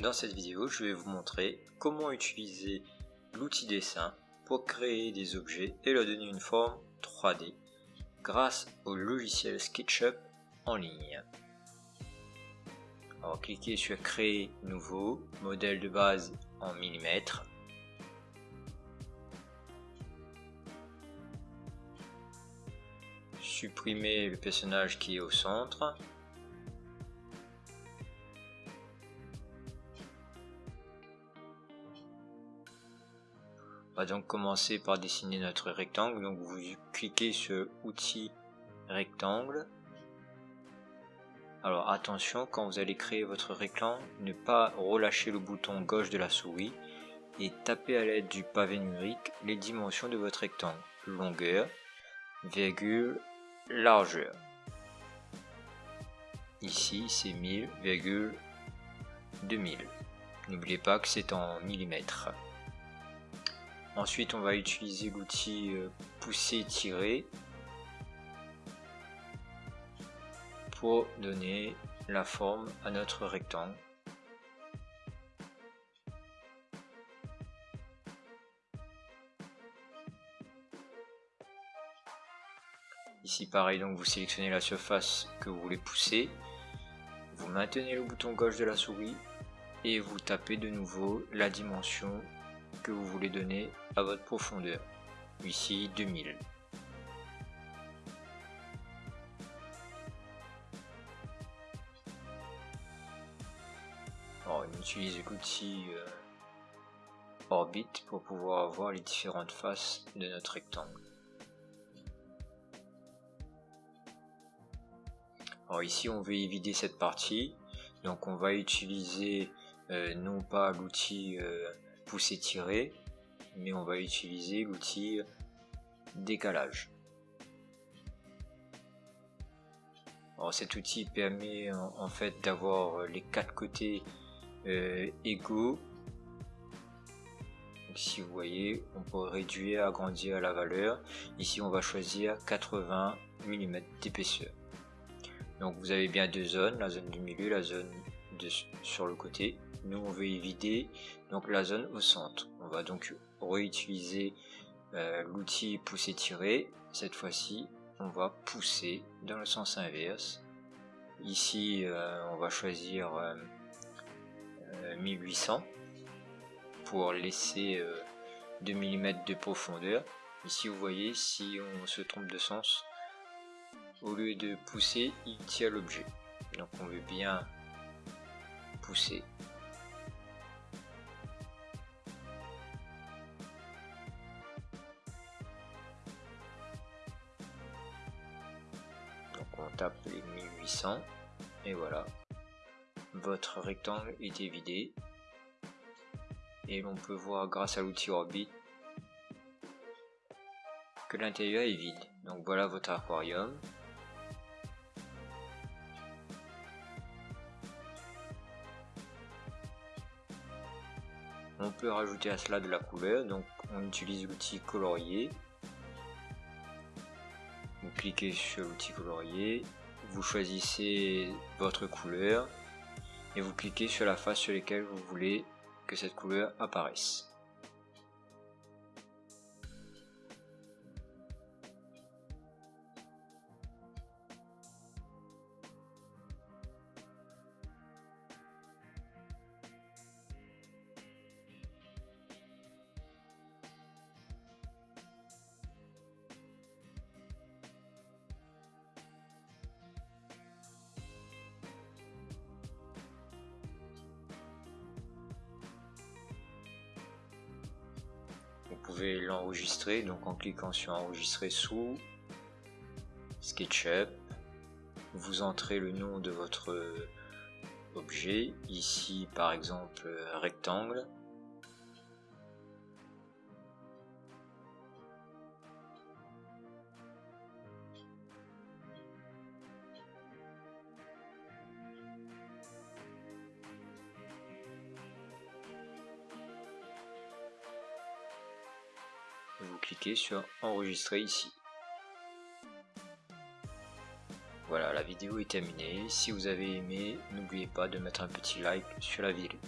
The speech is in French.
Dans cette vidéo je vais vous montrer comment utiliser l'outil dessin pour créer des objets et leur donner une forme 3D grâce au logiciel SketchUp en ligne. Alors cliquez sur créer nouveau, modèle de base en millimètres. Supprimez le personnage qui est au centre va donc commencer par dessiner notre rectangle. Donc vous cliquez sur outils rectangle. Alors attention quand vous allez créer votre rectangle, ne pas relâcher le bouton gauche de la souris et taper à l'aide du pavé numérique les dimensions de votre rectangle. Longueur, virgule, largeur. Ici c'est 1000, 2000. N'oubliez pas que c'est en millimètres. Ensuite, on va utiliser l'outil euh, pousser-tirer pour donner la forme à notre rectangle. Ici pareil, donc vous sélectionnez la surface que vous voulez pousser, vous maintenez le bouton gauche de la souris et vous tapez de nouveau la dimension que vous voulez donner à votre profondeur. Ici 2000. on utilise l'outil euh, Orbit pour pouvoir voir les différentes faces de notre rectangle. Alors ici on veut éviter cette partie, donc on va utiliser euh, non pas l'outil euh, pousser tirer mais on va utiliser l'outil décalage. Alors cet outil permet en, fait d'avoir les quatre côtés euh, égaux. Si vous voyez on peut réduire agrandir la valeur. Ici on va choisir 80 mm d'épaisseur. Donc vous avez bien deux zones la zone du milieu la zone de, sur le côté nous on veut éviter donc la zone au centre. On va donc réutiliser euh, l'outil pousser tirer cette fois-ci on va pousser dans le sens inverse. Ici euh, on va choisir 1800 euh, pour laisser 2 mm de profondeur. Ici vous voyez si on se trompe de sens au lieu de pousser il tire l'objet. Donc on veut bien pousser tape les 1800 et voilà. Votre rectangle est évidé. Et l'on peut voir grâce à l'outil Orbit que l'intérieur est vide. Donc voilà votre aquarium. On peut rajouter à cela de la couleur. Donc on utilise l'outil colorier cliquez sur l'outil colorier, vous choisissez votre couleur et vous cliquez sur la face sur laquelle vous voulez que cette couleur apparaisse. Pouvez l'enregistrer donc en cliquant sur enregistrer sous SketchUp vous entrez le nom de votre objet ici par exemple rectangle cliquez sur enregistrer ici. Voilà, la vidéo est terminée. Si vous avez aimé, n'oubliez pas de mettre un petit like sur la vidéo.